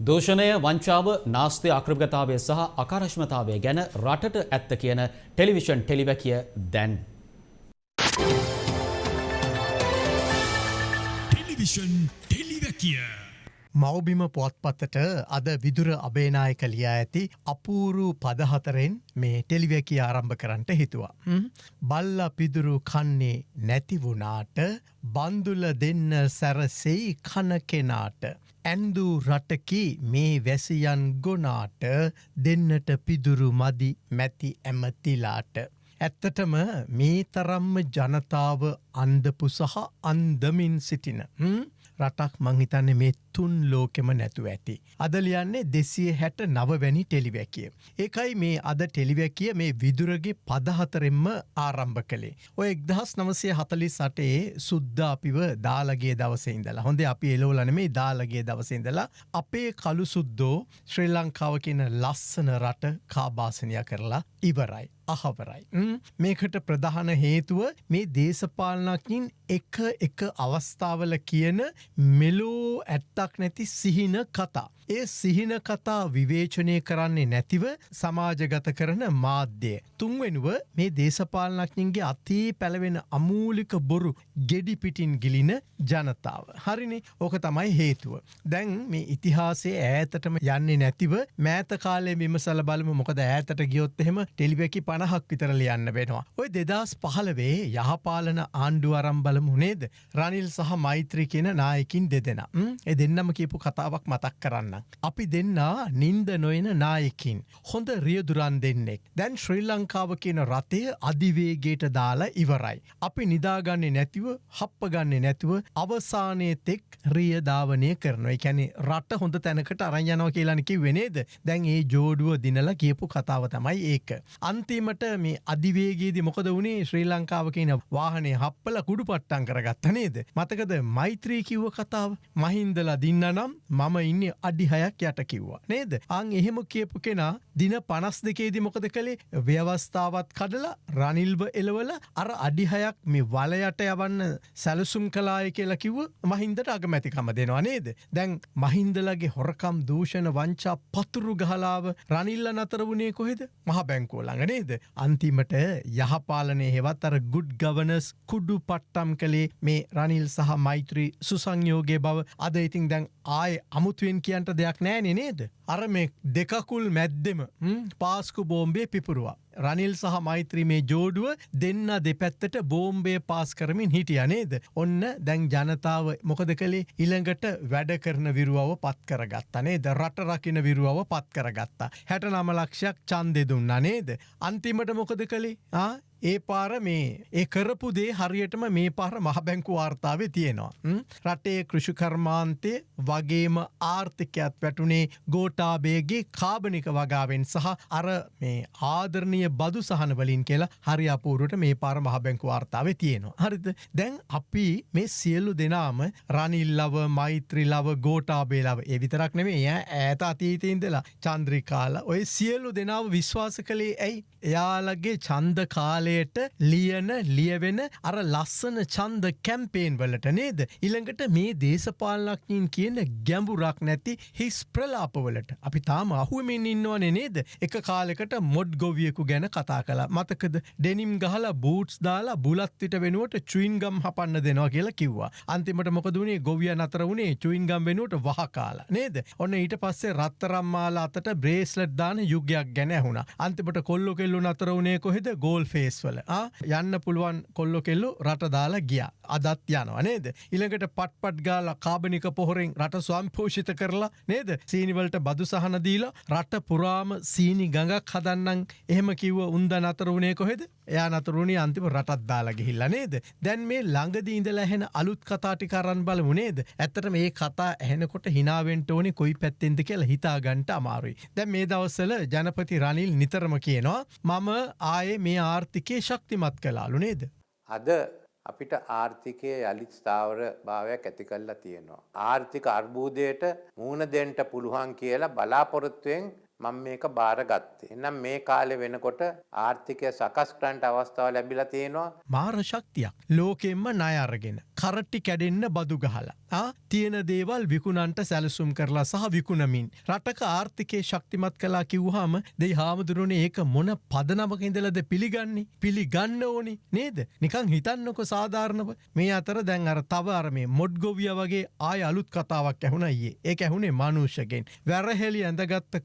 දූෂණය වංචාව නාස්ති අක්‍රගතාවය සහ අකාරශ්මතාවය ගැන රටට ඇත්ත කියන ටෙලිවිෂන් ටෙලිවැකිය දැන්. ටෙලිවිෂන් ටෙලිවැකිය. මවබිම පුවත්පත්තට අද විදුර අබේනායක ලියා ඇති අපූරු පදහතරෙන් මේ ටෙලිවැකි ආරම්භ කරන්නට හිතුවා. බල්ල පිදුරු කන්නේ නැතිවුනාට බන්දුල දෙන්න සැරසෙයි කන කෙනාට. ඇන්දූ රටකි මේ වැසියන් ගොනාට දෙන්නට පිදුරු මදි මැති ඇමතිලාට. ඇත්තටම මේ තරම්ම ජනතාව අන්දපු සහ අන්දමින් සිටින. රටක් මංහිතන්නේ මේ තුන් ලෝකෙම නැතු ඇති. අද ලියන්නේ දෙසිය හැට නවවැනි ටෙලිවැකිය. ඒකයි මේ අද ටෙලිවැකිය මේ විදුරගේ පදහතරෙන්ම ආරම්භ කළේ. ඔය එක්දහස් නවසය හතලි සටේ සුද්ද අපිව දාලගේ දවසඉදලා හොඳ අපි එලෝලන මේ දාලගේ දවසඉදලා අපේ කළු සුද්දෝ ශ්‍රී ලංකාව කියන ලස්සන රට කාබාසනය කරලා ඉවරයි. අහවරයි. මේකට ප්‍රධාන හේතුව මේ දේශපාලනකින් එක එක අවස්ථාවල කියන මෙලෝ ඇත්තක් නැති සිහින කතා. ඒ සිහින කතා විවේචනය කරන්නේ නැතිව සමාජගත කරන මාධ්‍යය. තුන්වෙනුව මේ දේශපාලනක්ඥන්ගේ අතී පැළවෙන අමූලික බොරු ගෙඩි පිටින් ගිලින ජනතාව. හරිනි ඕක තමයි හේතුව. දැන් මේ ඉතිහාසේ ඈතටම යන්නේ නැතිව මෑත කාලේ විමසල බලම මොකද ඈතට ගියොත් එහෙම ටෙලිවැකි පණහක් විතර ලියන්න වෙනවා. ඔය දෙදස් පහලවේ යහපාලන ආණ්ඩු අරම් බලමු නේද. රනිල් සහ මෛත්‍රී කියන නායකින් දෙදෙන. එ දෙන්නම කියපු කතාවක් මතක් කරන්න. අපි දෙන්න නින්ද නොයන නායකින්. හොඳ රියදුරන් දෙන්නෙක්. දැන් ශ්‍රී ලංකාව කියන රටය අධිවේගේට දාලා ඉවරයි. අපි නිදාගන්නේ නැතිව හප්ප ගන්නේ නැතුව අවසානය තෙක් රියධාවනය කරනවා එකැනෙ රට හොඳ තැනකට අරයනෝ කියලනකි වෙනේද දැන් ඒ ජෝඩුව දිනල කියපු කතාව තමයි ඒක. අන්තිමට මේ අධිවේගේදී මොකද වුණේ ශ්‍රී ලංකාව කියන වාහනේ හප්පල කුඩු පට්ටන් කරගත්ත නේද. මතකද මෛත්‍රී කිව්ව කතාව මහින්දලා දින්න නම් මම ඉන්න අඩිහයක් යට කිව්වා. නේද අං එහෙම කියපු කෙනා දින පනස් දෙකේදී මොකද කළේ ව්‍යවස්ථාවත් කඩලා රනිල්ව එලවල අර අඩිහයක් මේ වලයට යවන්න සැලසුම් කලාය කියලා කිව්ව මහින්දට අගමැතිකම දෙනවා නේද. දැන් මහින්දලගේ හොරකම් දූෂණ වංචා පතුරු ගහලාව රනිල්ල නතර වුණේ කොහෙද මහ බැංකෝලඟ නේද. අන්තිමට යහපාලනය හෙවත් අර ගුඩ් ගවනස් කුඩු පට්ටම් කළේ මේ රනිල් සහ මෛත්‍රී සුසංයෝගේ බව අද ඉතින් දැන් ආය අමුතුවෙන් කියන්ට දෙයක් නෑනෙ නේද. අර මේ දෙකකුල් මැද්දෙම පාස්කු බෝම්බේ පිපුරුවා. රනිල් සහ මෛත්‍රී මේ ජෝඩුව දෙන්න දෙපැත්තට බෝම්බේ පාස් කරමින් හිටිය නේද. ඔන්න දැන් ජනතාව මොකද කළේ ඉළඟට වැඩ කරන විරුවව පත් කරගත්තනේ ද රට රකින විරුවව පත් කරගත්තා. හැට නම ලක්ෂයක් චන්දෙ දුන්න නේද. අන්තිමට මොකද කළේ ඒ පාර මේ ඒ කරපු දේ හරියටම මේ පාර මහබැංකු වාර්තාව තියෙනවා. රටේ කෘෂිකර්මාන්තය වගේම ආර්ථිකයත් වැටුනේ ගෝටාබේගේ කාබනික වගාවෙන් සහ අර මේ ආදරණය බදු සහන වලින් කියලා හරි අපූරුවට මේ පාර මහබැංකු වාර්තාව තියෙනවා. හරිද දැන් අපි මේ සියල්ලු දෙනාම රනිල්ලව මෛත්‍රිලව ගෝටාබේලාව ඒ විතරක් නෙමේ එය ඇත අතීතීන්දලා චන්ද්‍රිකාල ඔය සියල්ලු දෙනාව විශ්වාස කළේ ඇයි එයාලගේ චන්ද කාලයට ලියන ලියවෙන අර ලස්සන චන්ද කැම්පේන් වලට නේද. ඉළඟට මේ දේශපාලනක්ඥින් කියන ගැඹුරක් නැති හිස් ප්‍රලාපවලට අපි තාම අහුවමින් ඉන්නවන නේද. එක කාලෙකට මොඩ් ගොවියකු ගැන කතා කලා මතකද ඩෙනිම් ගහලා බූට්ස් දාලා බුලත්තිට වෙනුවට චුයින්ගම් හපන්න දෙනවා කියලා කිව්වා. අන්තිමට මොකදුනේ ගොවිය නතර වුණේ චුයින්ගම් වෙනුවට වහකාලා නේද. ඔන්න ඊට පස්සේ රත්තරම්මාලා අතට බ්‍රේස්ලට් දාන යුගයක් ගැන ඇහුණ. අන්තිමට කොල්ලො කෙල්ලු නතර වුණේ කොහෙද ගෝල් ෆේස් වල යන්න පුළුවන් කොල්ලො කෙල්ලු රට දාලා ගිය. අදත් යනවා නේද? ඉළඟට පට්පට් ගාල කාබනික පොහොරෙන් රට ස්වම්පෝෂිත කරලා නේද? සීනිවලට බදු සහන දීලා රට පුරාම සීනි ගඟක් හදන්නන් එහෙම කිව්ව උන්ද නතර වුණේ කොහෙද? එයා නතරුණේ අන්තිම රටත් දාලා ගිහිල්ලා නේද? දැන් මේ ළඟදී ඉඳලා ඇහෙන අලුත් කතාටි කරන් බලමු නේද? ඇත්තට මේ කතා ඇහෙනකොට හිනාවෙන්ට ඕනේ කොයි පැත්තෙන්ද කියලා හිතා ගන්නට අමාරුයි. දැන් මේ දවස්වල ජනපති රනිල් නිතරම කියනවා මම ආයේ මේ ආර්ථිකය ශක්තිමත් කලාලු නේද. අද අපිට ආර්ථිකය යළිත් ස්ථාවර භාවයක් ඇති කල්ලා තියෙනවා. ආර්ථික අර්බූදයට මූුණ දෙන්ට පුළුවන් කියලා බලාපොරොත්තුවෙන් මම මේක බාරගත්තේ. එනම් මේ කාලෙ වෙනකොට ආර්ථිකය සකස් කරන්නට අවස්ථාව ලැබිලා තියෙනවා. මාර ශක්තියක්. ලෝකෙම්ම ණය අරගෙන කරට්ටි කැඩෙන්න බදු ගහලා. ආ? තියෙන දේවල් විකුණන්ට සැලසුම් කරලා සහ විකුණමින්. රටක ආර්ථිකය ශක්තිමත් කලා කිව්හම දෙයි හාමුදුරුවනේ ඒක මොන පදනමක ඉඳලද පිළිගන්නේ? පිළිගන්න ඕනි. නේද? නිකං හිතන්නකො සාධාරණව. මේ අතර දැන් අර තව අරමේ මොඩ්ගොවිය වගේ ආය අලුත් කතාවක් ඇහුණයියේ ඒ ඇහුණේ මනුෂ්‍යගෙන්. වැරහෙලි ඇඳගත්ත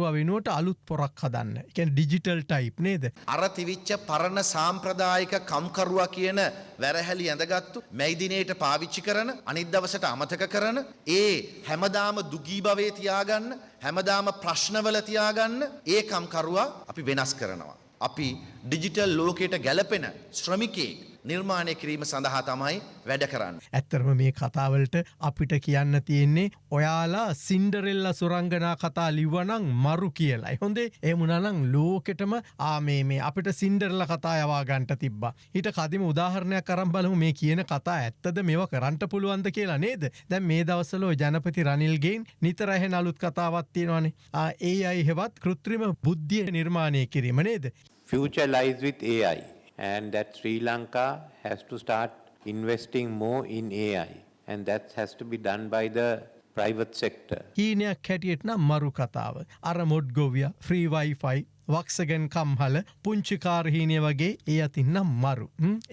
කම්කරුව වෙනුවට අලුත් පොරක් හදන්න එකැන් ඩිජිටල් ටයිප් නේද අර තිවිච්ච පරණ සාම්ප්‍රදායික කම්කරුවා කියන වැරහැලි ඇඳගත්තු මැයිදිනයට පාවිච්චි කරන අනිත් දවසට අමතක කරන ඒ හැමදාම දුගී භවේ තියාගන්න හැමදාම ප්‍රශ්නවල තියාගන්න ඒ කම්කරුවා අපි වෙනස් කරනවා. අපි ඩිජිටල් ලෝකයට ගැලපෙන ශ්‍රමිකයෙක් නිර්මාණය කිරීම සඳහා තමයි වැඩ කරන්න. ඇත්තරම මේ කතාවලට අපිට කියන්න තියෙන්නේ ඔයාලා සින්ඩරෙල්ල සුරංගනා කතා ලිවනං මරු කියලයි. හොඳේ එමුණනං ලෝකෙටම ආමේ මේ අපිට සින්ඩරල්ල කතා යවා ගන්ට තිබ්බ. හිට කදිම උදාහරණයක් කරම් බලමු. මේ කියන කතා ඇත්තද මේව කරන්ට පුළුවන්ද කියලා නේද? දැන් මේ දවසලෝ ජනපති රනිල්ගෙන් නිතරහෙන අලුත් කතාවත්තියෙනවානේ ඒ අයි හෙවත් කෘත්‍රිම බුද්ධිය නිර්මාණය කිරීම නේද? Future lies with AI and that Sri Lanka has to start investing more in AI and that has to be done by the private sector. හීනයක් හැටියට නම් මරු කතාව. අර මොඩ්ගොවිය ෆ්‍රීවයිෆයි වක්සගෙන් කම්හල පුංචිකාරහීනය වගේ ඒ අතින්නම් මරු.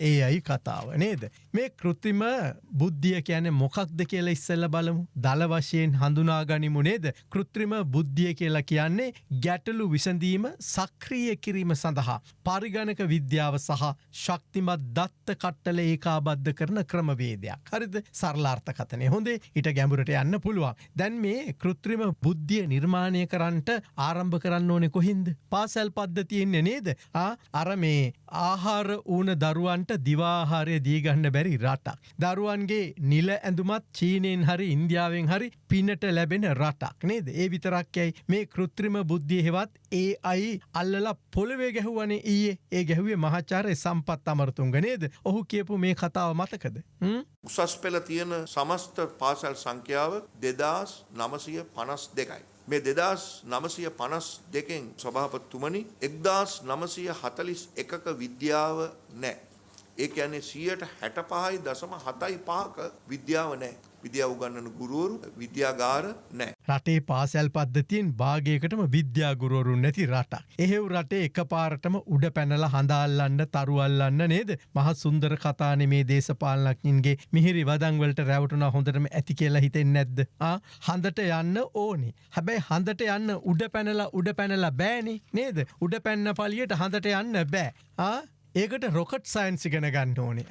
ඒ අයි කතාව නේද. මේ කෘතිම බුද්ධිය කියන මොකක්ද කියලා ඉස්සල්ල බලමු. දල වශයෙන් හඳුනා ගනිමු නේද. කෘත්‍රිම බුද්ධිය කියලා කියන්නේ ගැටලු විසඳීම සක්‍රිය කිරීම සඳහා. පරිගණක විද්‍යාව සහ ශක්තිමත් දත්ත කට්ටල ඒකාබද්ධ කරන ක්‍රමවේදයක්. හරිද සරලාර්ථ කතනය හොඳේ හිට ගැඹුරට යන්න පුළුවන්. දැන් මේ කෘත්‍රිම බුද්ධිය නිර්මාණය කරන්නට ආරම්භ කරන්න ඕනෙ කොහින්ද. පාසැල් පද්ධතියෙන්නේ නේද. අර මේ ආහාර ඕන දරුවන්ට දිවාහාරය දීගන්න බැරි රටක්. දරුවන්ගේ නිල ඇඳුමත් චීනයෙන් හරි ඉන්දියාවෙන් හරි පිනට ලැබෙන රටක් නේද. ඒ විතරක් යැයි මේ කෘත්‍රිම බුද්ධිය හෙවත් ඒ අයි අල්ලලා පොළවේ ගැහුවනේ ඊයේ ඒ ගැහුවේ මහාචාරය සම්පත් අමරතුන්ග නේද. ඔහු කියපු මේ කතාව මතකද. උසස් පෙළ තියෙන සමස්ත පාසල් සංඛ්‍යාව දෙදස් නමසය පනස් දෙකයි. මේ දෙදස් නමසය පනස් දෙකෙන් ස්වභාපත්තුමනි එක්දස් නමසය හතලිස් එකක විද්‍යාව නෑ. ඒ ඇනේ සියයට හැට පහයි දසම හතයි පාක විද්‍යාව නෑ. විද්‍යාව උගන්නන ගුරුවරු විද්‍යාගාර නෑ. රටේ පාසැල් පද්ධතියෙන් භාගයකටම විද්‍යාගුරුවරුන් නැති රටක්. එහෙව් රටේ එක පාරටම උඩ පැනල හඳාල්ලන්න තරුවල්ලන්න නේද මහ සුන්දර කතාන මේ දේශපාලනක්ඥන්ගේ මිහිරි වදංවලට රැවටුන හොඳටම ඇති කියලා හිතෙන් නැද්ද. හඳට යන්න ඕනි. හැබැයි හඳට යන්න උඩ පැනලා උඩ පැනලා බෑනි නේද උඩ පැන්න පලියට හඳට යන්න බෑ. ඒකට රොකට් සයින්ස් ඉගෙන ගන්න ඕනේ.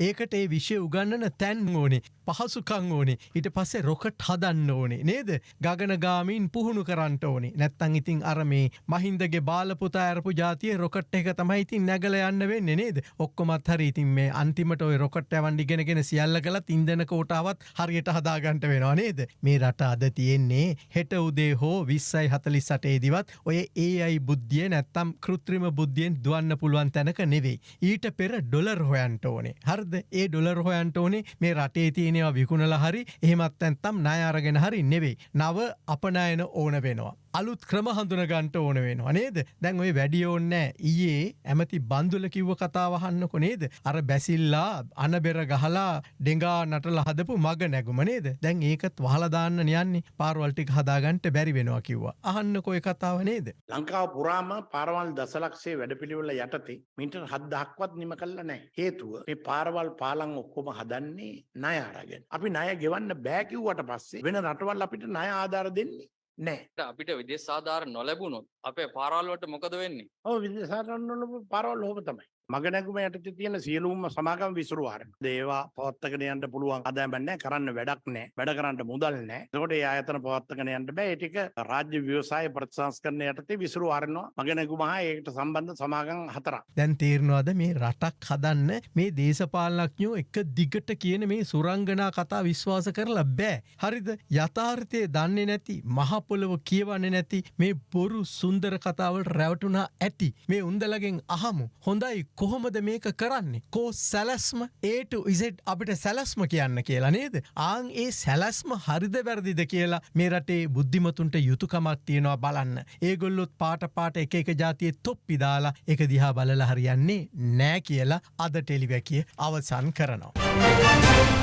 ඒකට ඒ විෂය උගන්නන තැන් ඕනේ. පහසුකං ඕනේ ඊට පස්සේ රොකට් හදන්න ඕනේ නේද ගගනගාමීන් පුහුණු කරන්නට ඕනේ නැත්තං ඉතින් අර මේ මහින්දගේ බාලපුතා ඇරපු ජාතිය රොකට් එක තමයි ඉතින් නැගල යන්න වෙන්න නේද ඔක්කොමත් හරි ඉතින් මේ අන්තිමට ඔය රොකට් ඇවන්ඩි ගෙනගෙන සියල්ල කලත් ඉන්දන කෝටාවත් හරියට හදාගන්ට වෙනවා නේද මේ රට අද තියෙන්නේ හෙට උදේ හෝ විස්සයි හතලි සටේදිවත් ඔය ඒ අයි බුද්ධිය නැත්තම් කෘත්‍රිම බුද්ධියෙන් දුවන්න පුළුවන් තැනක නෙවේ නෙවෙයි. ඊට පෙර ඩොලර් හොයන්ට ඕනේ. හරිද? ඒ ඩොලර් හොයන්ට ඕනේ මේ රටේ තියෙනවා විකුණලා හරි එහෙමත් නැත්නම් ණය අරගෙන හරි නෙවෙයි. නව අපනයන ඕන වෙනවා. අලුත් ක්‍රම හඳුනගන්ට ඕන වෙනවා නේද? දැන් ඔය වැඩිය ඕන්නෑ ඊයේ ඇමති බන්දුල කිව්ව කතාවහන්නකො නේද? අර බැසිල්ලා අනබෙර ගහලා ඩෙඟා නටල හදපු මග නැගුම නේද? දැන් ඒකත් වහලදාන්න යන්නේ පාරවල්ටික් හදාගන්ට බැරි වෙනවා කිව්වා. අහන්න කොය කතාව නේද? ලංකාව පුරාම පාරවල් දසලක්ෂේ වැඩපිළිවෙල යටතේ මීටර් හද්දහක්වත් නිම කල්ල නෑ හේතුව මේ පාරවල් පාලං ඔක්කොම හදන්නේ ණය අරගෙන. අපි ණය ගෙවන්න බෑ කිව්වට පස්සේ වෙන රටවල් අපිට ණය ආධාර දෙන්නේ නෑ. අපිට විදේශ ආධාර නොලැබුණොත් අපේ පාරාල්වට මොකද වෙන්නේ? ඔව් විදේශාරන්නල පාරවල් හොම තමයි මගනැගුම යටත තියෙන සියලුම සමාගම් විසුරුවාරන දේවා පවත්තකන යන්ට පුළුවන්. අදෑබැන්න කරන්න වැඩක් නෑ. වැඩ කරන්න මුදල් නෑ. තකොට ඒ අයතන පවත්තකන යන්ට බෑ. ටික රාජ්‍ය ව්‍යවසාය ප්‍රතිසංස් කරන යටතේ විසුරුවාරනවා මගනැගුමහා ඒකට සම්බන්ධ සමාගම් හතර දැන් තේරනවාද මේ රටක් හදන්න මේ දේශපාලනඥෝ එක දිගට කියන මේ සුරංගනා කතා විශ්වාස කරලා බෑ. හරිද? යථාර්ථය දන්නේ නැති මහපොළොව කියවන්න නැති මේ බොරු සුන්දර කතාවල් රැවටුනා ඇති. මේ උන්දලගෙන් අහමු. හොඳයි කොහොමද මේක කරන්නේ? කෝ සැලස්ම ඒට ඉසෙට් අපිට සැලස්ම කියන්න කියලා නේද? ආං ඒ සැලස්ම හරිද වැරදිද කියලා මේ රටේ බුද්ධිමතුන්ට යුතුකමක් තියෙනවා බලන්න. ඒගොල්ලොත් පාට පාට එක එක ජාතිය තොප්පි දාලා එක දිහා බලල හරියන්නේ නෑ කියලා අද ටෙලිවැකිය අවසන් කරනවා.